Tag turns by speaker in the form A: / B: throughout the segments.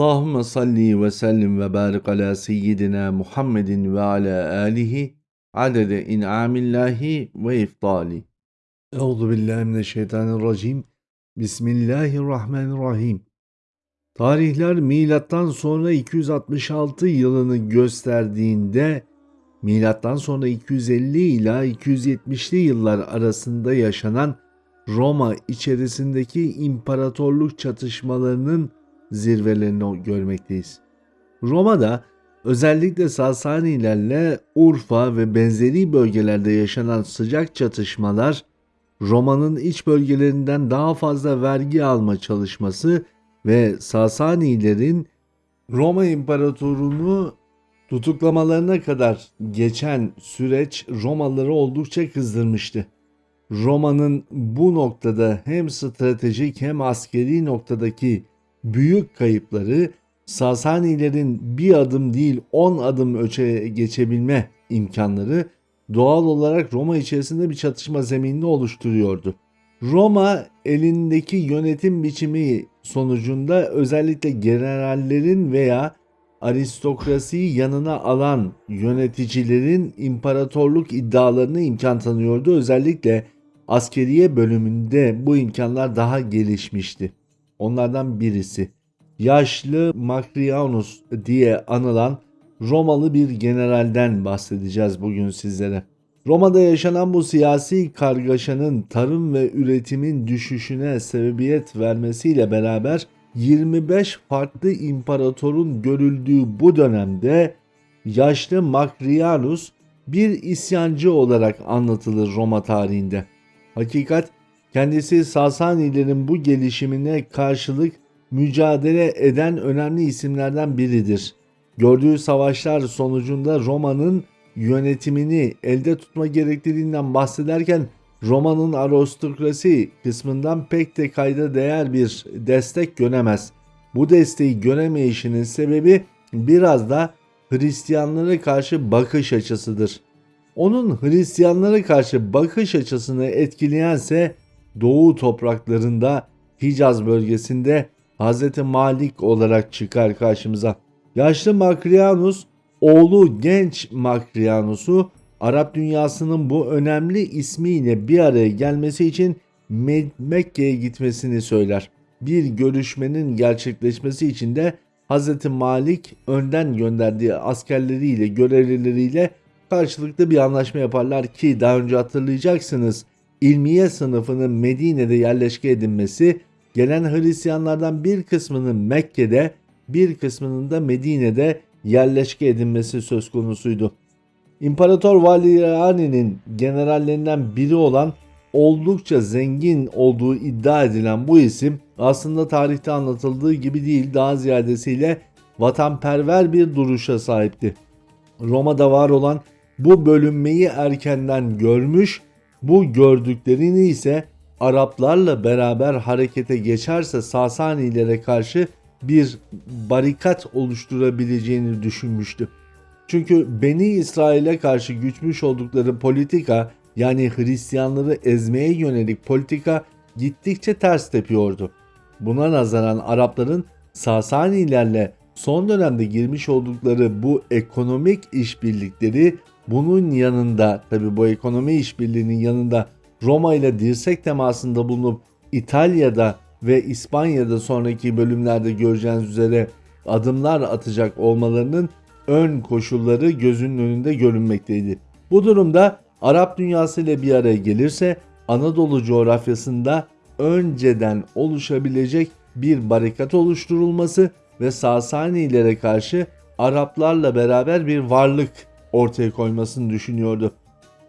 A: Allahümme salli ve sellim ve barik ala seyyidina Muhammedin ve ala alihi adede in'amillahi ve iftali. Euzu billahi mineşşeytanirracim. Bismillahirrahmanirrahim. Tarihler milattan sonra 266 yılını gösterdiğinde milattan sonra 250 ila 270'li yıllar arasında yaşanan Roma içerisindeki imparatorluk çatışmalarının zirvelerini görmekteyiz. Roma'da özellikle Sasanilerle Urfa ve benzeri bölgelerde yaşanan sıcak çatışmalar Roma'nın iç bölgelerinden daha fazla vergi alma çalışması ve Sasanilerin Roma İmparatorunu tutuklamalarına kadar geçen süreç Romalıları oldukça kızdırmıştı. Roma'nın bu noktada hem stratejik hem askeri noktadaki büyük kayıpları Sasanilerin bir adım değil 10 adım öteye geçebilme imkanları doğal olarak Roma içerisinde bir çatışma zeminini oluşturuyordu. Roma elindeki yönetim biçimi sonucunda özellikle generallerin veya aristokrasiyi yanına alan yöneticilerin imparatorluk iddialarını imkan tanıyordu. Özellikle askeriye bölümünde bu imkanlar daha gelişmişti. Onlardan birisi yaşlı Macrianus diye anılan Romalı bir generalden bahsedeceğiz bugün sizlere. Roma'da yaşanan bu siyasi kargaşanın tarım ve üretimin düşüşüne sebebiyet vermesiyle beraber 25 farklı imparatorun görüldüğü bu dönemde yaşlı Macrianus bir isyancı olarak anlatılır Roma tarihinde. Hakikat kendisi Sasanilerin bu gelişimine karşılık mücadele eden önemli isimlerden biridir. Gördüğü savaşlar sonucunda Roma'nın yönetimini elde tutma gerekliliğinden bahsederken Roma'nın aristokrasi kısmından pek de kayda değer bir destek göremez. Bu desteği göremeyişinin sebebi biraz da Hristiyanlara karşı bakış açısıdır. Onun Hristiyanlara karşı bakış açısını etkileyense Doğu topraklarında Hicaz bölgesinde Hz. Malik olarak çıkar karşımıza. Yaşlı Makrianus oğlu genç Makrianus'u Arap dünyasının bu önemli ismiyle bir araya gelmesi için Mekke'ye gitmesini söyler. Bir görüşmenin gerçekleşmesi için de Hz. Malik önden gönderdiği askerleriyle görevlileriyle karşılıklı bir anlaşma yaparlar ki daha önce hatırlayacaksınız ilmiye sınıfının Medine'de yerleşke edinmesi gelen Hristiyanlardan bir kısmının Mekke'de bir kısmının da Medine'de yerleşke edinmesi söz konusuydu. İmparator Valeriani'nin generallerinden biri olan oldukça zengin olduğu iddia edilen bu isim aslında tarihte anlatıldığı gibi değil daha ziyadesiyle vatanperver bir duruşa sahipti. Roma'da var olan bu bölünmeyi erkenden görmüş, bu gördüklerini ise Araplarla beraber harekete geçerse Sasanilere karşı bir barikat oluşturabileceğini düşünmüştü. Çünkü Beni İsrail'e karşı güçmüş oldukları politika yani Hristiyanları ezmeye yönelik politika gittikçe ters tepiyordu. Buna nazaran Arapların Sasanilerle son dönemde girmiş oldukları bu ekonomik işbirlikleri bunun yanında tabi bu ekonomi işbirliğinin yanında Roma ile dirsek temasında bulunup İtalya'da ve İspanya'da sonraki bölümlerde göreceğiniz üzere adımlar atacak olmalarının ön koşulları gözünün önünde görünmekteydi. Bu durumda Arap dünyası ile bir araya gelirse Anadolu coğrafyasında önceden oluşabilecek bir barikat oluşturulması ve Sasanilere karşı Araplarla beraber bir varlık ortaya koymasını düşünüyordu.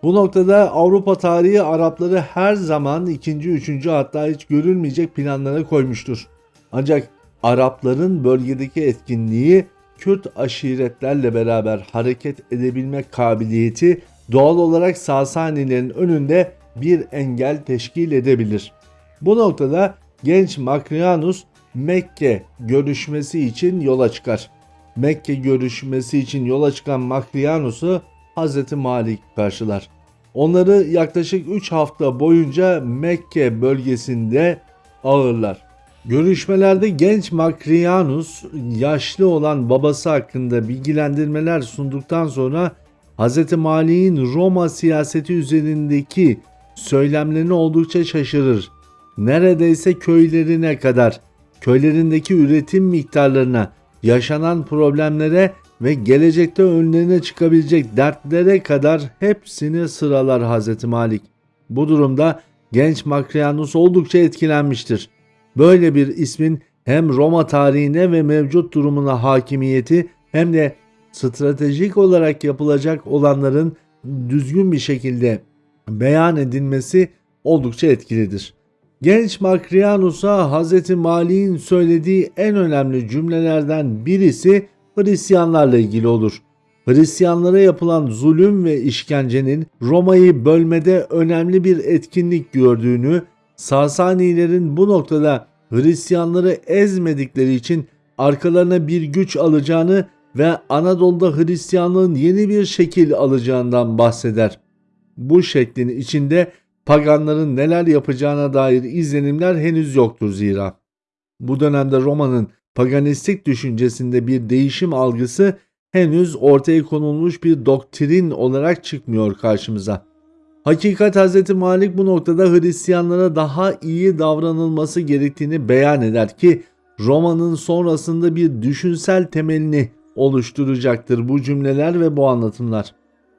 A: Bu noktada Avrupa tarihi Arapları her zaman ikinci, üçüncü hatta hiç görülmeyecek planlara koymuştur. Ancak Arapların bölgedeki etkinliği Kürt aşiretlerle beraber hareket edebilme kabiliyeti doğal olarak Sasanilerin önünde bir engel teşkil edebilir. Bu noktada genç Makrianus Mekke görüşmesi için yola çıkar. Mekke görüşmesi için yola çıkan Makrianus'u Hz. Malik karşılar. Onları yaklaşık 3 hafta boyunca Mekke bölgesinde ağırlar. Görüşmelerde genç Makrianus yaşlı olan babası hakkında bilgilendirmeler sunduktan sonra Hz. Mali'nin Roma siyaseti üzerindeki söylemlerini oldukça şaşırır. Neredeyse köylerine kadar, köylerindeki üretim miktarlarına, yaşanan problemlere ve gelecekte önlerine çıkabilecek dertlere kadar hepsini sıralar Hz. Malik. Bu durumda genç Makrianus oldukça etkilenmiştir. Böyle bir ismin hem Roma tarihine ve mevcut durumuna hakimiyeti hem de stratejik olarak yapılacak olanların düzgün bir şekilde beyan edilmesi oldukça etkilidir. Genç Makrianus'a Hz. Mali'nin söylediği en önemli cümlelerden birisi Hristiyanlarla ilgili olur. Hristiyanlara yapılan zulüm ve işkencenin Roma'yı bölmede önemli bir etkinlik gördüğünü, Sasanilerin bu noktada Hristiyanları ezmedikleri için arkalarına bir güç alacağını ve Anadolu'da Hristiyanlığın yeni bir şekil alacağından bahseder. Bu şeklin içinde paganların neler yapacağına dair izlenimler henüz yoktur zira. Bu dönemde Roma'nın paganistik düşüncesinde bir değişim algısı henüz ortaya konulmuş bir doktrin olarak çıkmıyor karşımıza. Hakikat Hz. Malik bu noktada Hristiyanlara daha iyi davranılması gerektiğini beyan eder ki Roma'nın sonrasında bir düşünsel temelini oluşturacaktır bu cümleler ve bu anlatımlar.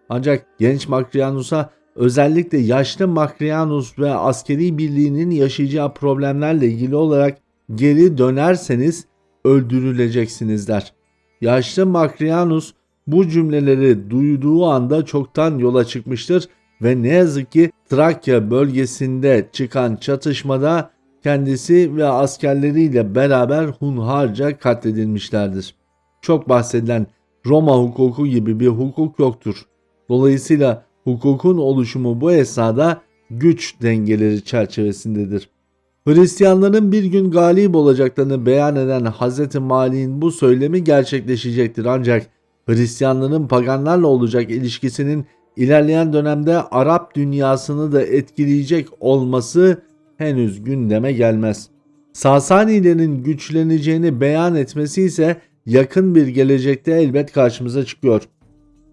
A: Ancak genç Makrianus'a özellikle yaşlı Makrianus ve askeri birliğinin yaşayacağı problemlerle ilgili olarak geri dönerseniz öldürüleceksiniz der. Yaşlı Makrianus bu cümleleri duyduğu anda çoktan yola çıkmıştır ve ne yazık ki Trakya bölgesinde çıkan çatışmada kendisi ve askerleriyle beraber hunharca katledilmişlerdir. Çok bahsedilen Roma hukuku gibi bir hukuk yoktur. Dolayısıyla hukukun oluşumu bu esnada güç dengeleri çerçevesindedir. Hristiyanların bir gün galip olacaklarını beyan eden Hz. Mali'nin bu söylemi gerçekleşecektir ancak Hristiyanların paganlarla olacak ilişkisinin ilerleyen dönemde Arap dünyasını da etkileyecek olması henüz gündeme gelmez. Sasanilerin güçleneceğini beyan etmesi ise yakın bir gelecekte elbet karşımıza çıkıyor.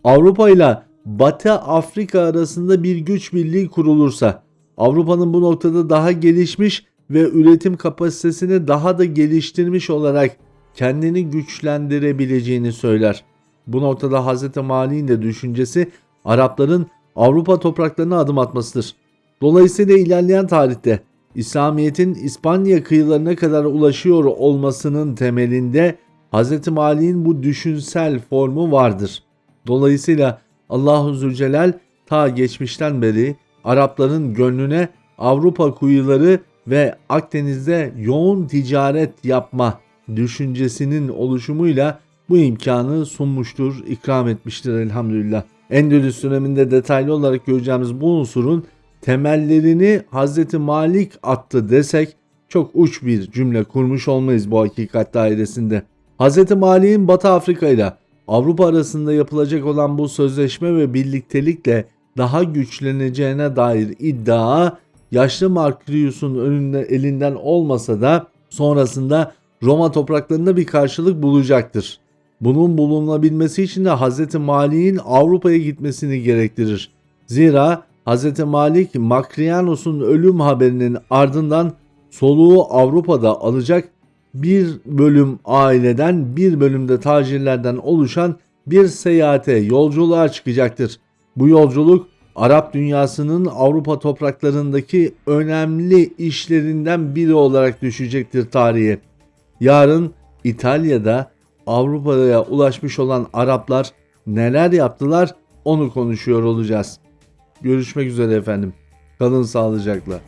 A: Avrupa ile Batı Afrika arasında bir güç birliği kurulursa Avrupa'nın bu noktada daha gelişmiş ve üretim kapasitesini daha da geliştirmiş olarak kendini güçlendirebileceğini söyler. Bu noktada Hz. Mali'nin de düşüncesi Arapların Avrupa topraklarına adım atmasıdır. Dolayısıyla ilerleyen tarihte İslamiyet'in İspanya kıyılarına kadar ulaşıyor olmasının temelinde Hz. Mali'nin bu düşünsel formu vardır. Dolayısıyla Allahu Zülcelal ta geçmişten beri Arapların gönlüne Avrupa kuyuları ve Akdeniz'de yoğun ticaret yapma düşüncesinin oluşumuyla bu imkanı sunmuştur, ikram etmiştir elhamdülillah. Endülüs döneminde detaylı olarak göreceğimiz bu unsurun temellerini Hz. Malik attı desek çok uç bir cümle kurmuş olmayız bu hakikat dairesinde. Hz. Malik'in Batı Afrika ile Avrupa arasında yapılacak olan bu sözleşme ve birliktelikle daha güçleneceğine dair iddia yaşlı Markrius'un önünde elinden olmasa da sonrasında Roma topraklarında bir karşılık bulacaktır. Bunun bulunabilmesi için de Hz. Malik'in Avrupa'ya gitmesini gerektirir. Zira Hz. Malik Makrianus'un ölüm haberinin ardından soluğu Avrupa'da alacak bir bölüm aileden bir bölümde tacirlerden oluşan bir seyahate yolculuğa çıkacaktır. Bu yolculuk Arap dünyasının Avrupa topraklarındaki önemli işlerinden biri olarak düşecektir tarihe. Yarın İtalya'da Avrupa'ya ulaşmış olan Araplar neler yaptılar onu konuşuyor olacağız. Görüşmek üzere efendim. Kalın sağlıcakla.